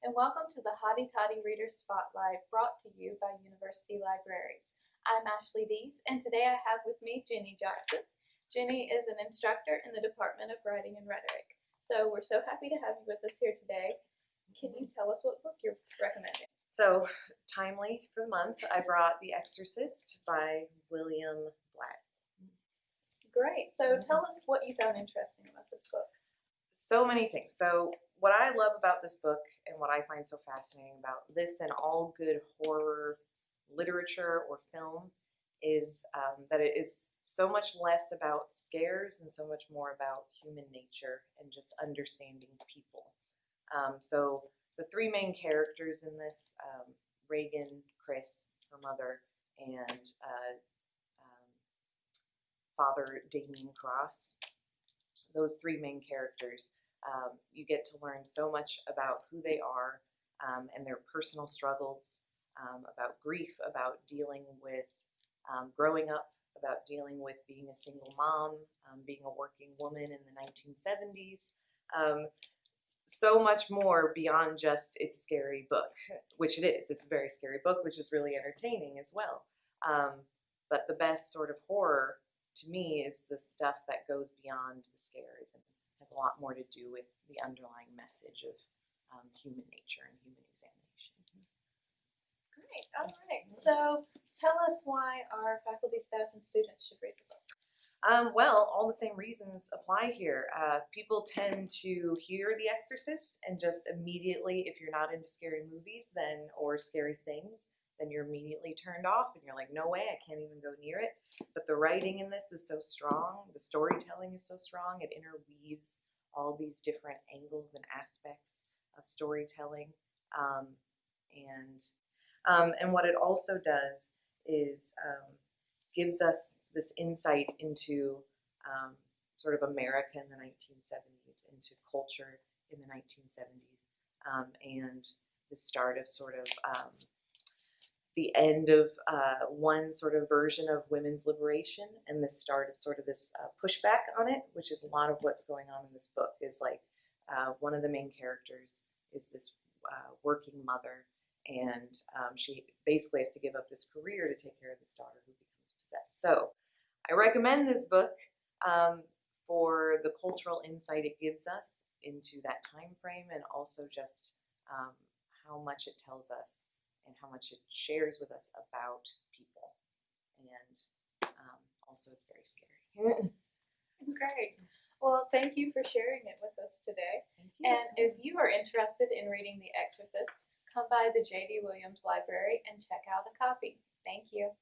and welcome to the Hotty Toddy Reader Spotlight brought to you by University Libraries. I'm Ashley Dees, and today I have with me Jenny Jackson. Jenny is an instructor in the Department of Writing and Rhetoric. So we're so happy to have you with us here today. Can you tell us what book you're recommending? So, timely for the month, I brought The Exorcist by William Blatty. Great. So mm-hmm. tell us what you found interesting about this book. So many things. So, what I love about this book and what I find so fascinating about this and all good horror literature or film is um, that it is so much less about scares and so much more about human nature and just understanding people. Um, so, the three main characters in this um, Regan, Chris, her mother, and uh, um, Father Damien Karras. Those three main characters, um, you get to learn so much about who they are um, and their personal struggles, um, about grief, about dealing with um, growing up, about dealing with being a single mom, um, being a working woman in the 1970s. Um, so much more beyond just it's a scary book, which it is. It's a very scary book, which is really entertaining as well. Um, but the best sort of horror to me is the stuff that goes beyond the scares and has a lot more to do with the underlying message of um, human nature and human examination. Great. All right. So tell us why our faculty, staff, and students should read the book. Um, well, all the same reasons apply here. Uh, people tend to hear The Exorcist and just immediately, if you're not into scary movies, then or scary things, then you're immediately turned off, and you're like, "No way, I can't even go near it." But the writing in this is so strong. The storytelling is so strong. It interweaves all these different angles and aspects of storytelling, um, and um, and what it also does is um, gives us this insight into um, sort of America in the 1970s, into culture in the 1970s, um, and the start of sort of um, the end of uh, one sort of version of women's liberation, and the start of sort of this uh, pushback on it, which is a lot of what's going on in this book. Is like uh, one of the main characters is this uh, working mother, and um, she basically has to give up this career to take care of this daughter who becomes possessed. So I recommend this book um, for the cultural insight it gives us into that time frame and also just um, how much it tells us and how much it shares with us about people. And um, also, it's very scary. Great. Well, thank you for sharing it with us today. Thank you. And if you are interested in reading The Exorcist, come by the J.D. Williams Library and check out a copy. Thank you.